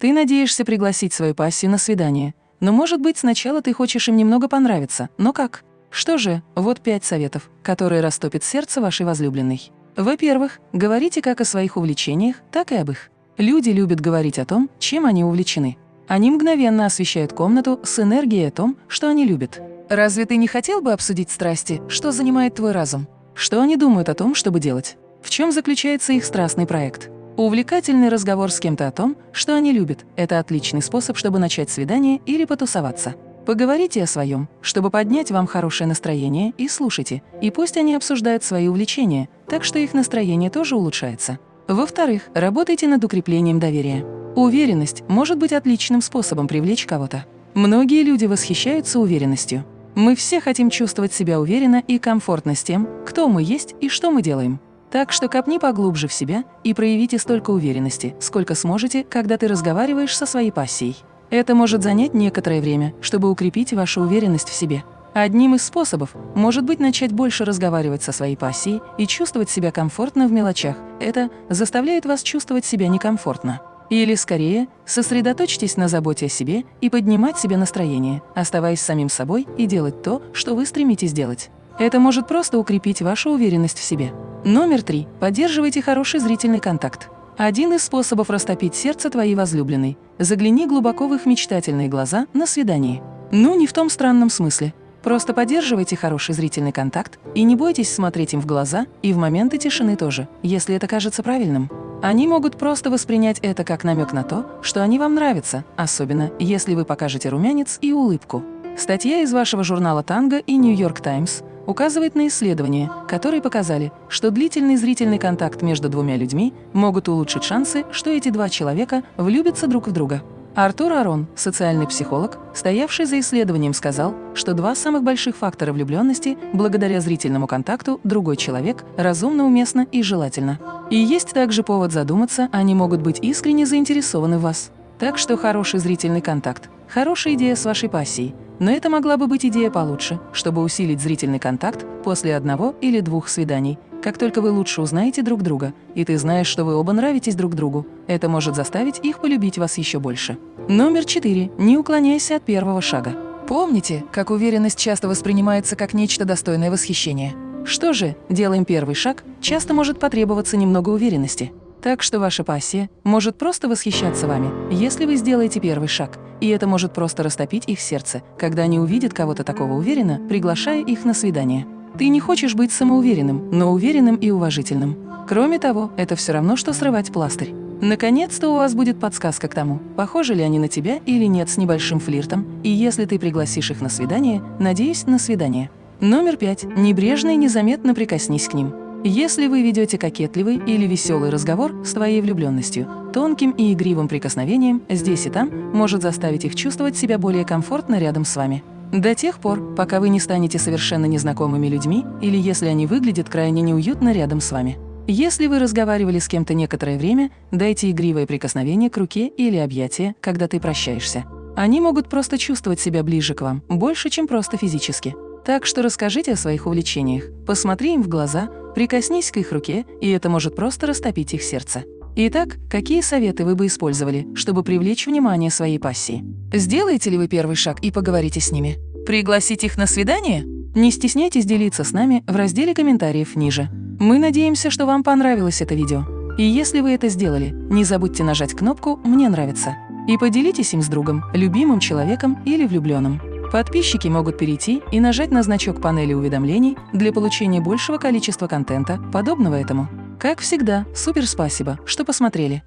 Ты надеешься пригласить свою пассию на свидание, но, может быть, сначала ты хочешь им немного понравиться, но как? Что же, вот пять советов, которые растопят сердце вашей возлюбленной. Во-первых, говорите как о своих увлечениях, так и об их. Люди любят говорить о том, чем они увлечены. Они мгновенно освещают комнату с энергией о том, что они любят. Разве ты не хотел бы обсудить страсти, что занимает твой разум? Что они думают о том, чтобы делать? В чем заключается их страстный проект? Увлекательный разговор с кем-то о том, что они любят – это отличный способ, чтобы начать свидание или потусоваться. Поговорите о своем, чтобы поднять вам хорошее настроение, и слушайте. И пусть они обсуждают свои увлечения, так что их настроение тоже улучшается. Во-вторых, работайте над укреплением доверия. Уверенность может быть отличным способом привлечь кого-то. Многие люди восхищаются уверенностью. Мы все хотим чувствовать себя уверенно и комфортно с тем, кто мы есть и что мы делаем. Так что копни поглубже в себя и проявите столько уверенности, сколько сможете, когда ты разговариваешь со своей пассией. Это может занять некоторое время, чтобы укрепить вашу уверенность в себе. Одним из способов может быть начать больше разговаривать со своей пассией и чувствовать себя комфортно в мелочах. Это заставляет вас чувствовать себя некомфортно. Или, скорее, сосредоточьтесь на заботе о себе и поднимать себе настроение, оставаясь самим собой и делать то, что вы стремитесь делать. Это может просто укрепить вашу уверенность в себе. Номер три. Поддерживайте хороший зрительный контакт. Один из способов растопить сердце твоей возлюбленной – загляни глубоко в их мечтательные глаза на свидании. Ну, не в том странном смысле. Просто поддерживайте хороший зрительный контакт и не бойтесь смотреть им в глаза и в моменты тишины тоже, если это кажется правильным. Они могут просто воспринять это как намек на то, что они вам нравятся, особенно если вы покажете румянец и улыбку. Статья из вашего журнала «Танго» и «Нью-Йорк Таймс» указывает на исследования, которые показали, что длительный зрительный контакт между двумя людьми могут улучшить шансы, что эти два человека влюбятся друг в друга. Артур Арон, социальный психолог, стоявший за исследованием, сказал, что два самых больших фактора влюбленности благодаря зрительному контакту другой человек разумно, уместно и желательно. И есть также повод задуматься, они могут быть искренне заинтересованы в вас. Так что хороший зрительный контакт – хорошая идея с вашей пассией – но это могла бы быть идея получше, чтобы усилить зрительный контакт после одного или двух свиданий. Как только вы лучше узнаете друг друга, и ты знаешь, что вы оба нравитесь друг другу, это может заставить их полюбить вас еще больше. Номер четыре. Не уклоняйся от первого шага. Помните, как уверенность часто воспринимается как нечто достойное восхищения. Что же, делаем первый шаг, часто может потребоваться немного уверенности. Так что ваша пассия может просто восхищаться вами, если вы сделаете первый шаг, и это может просто растопить их сердце, когда они увидят кого-то такого уверенно, приглашая их на свидание. Ты не хочешь быть самоуверенным, но уверенным и уважительным. Кроме того, это все равно, что срывать пластырь. Наконец-то у вас будет подсказка к тому, похожи ли они на тебя или нет с небольшим флиртом, и если ты пригласишь их на свидание, надеюсь, на свидание. Номер пять. Небрежно и незаметно прикоснись к ним. Если вы ведете кокетливый или веселый разговор с твоей влюбленностью, тонким и игривым прикосновением здесь и там может заставить их чувствовать себя более комфортно рядом с вами. До тех пор, пока вы не станете совершенно незнакомыми людьми или если они выглядят крайне неуютно рядом с вами. Если вы разговаривали с кем-то некоторое время, дайте игривое прикосновение к руке или объятие, когда ты прощаешься. Они могут просто чувствовать себя ближе к вам, больше, чем просто физически. Так что расскажите о своих увлечениях, посмотри им в глаза, прикоснись к их руке, и это может просто растопить их сердце. Итак, какие советы вы бы использовали, чтобы привлечь внимание своей пассии? Сделаете ли вы первый шаг и поговорите с ними? Пригласить их на свидание? Не стесняйтесь делиться с нами в разделе комментариев ниже. Мы надеемся, что вам понравилось это видео. И если вы это сделали, не забудьте нажать кнопку «Мне нравится» и поделитесь им с другом, любимым человеком или влюбленным. Подписчики могут перейти и нажать на значок панели уведомлений для получения большего количества контента, подобного этому. Как всегда, супер спасибо, что посмотрели.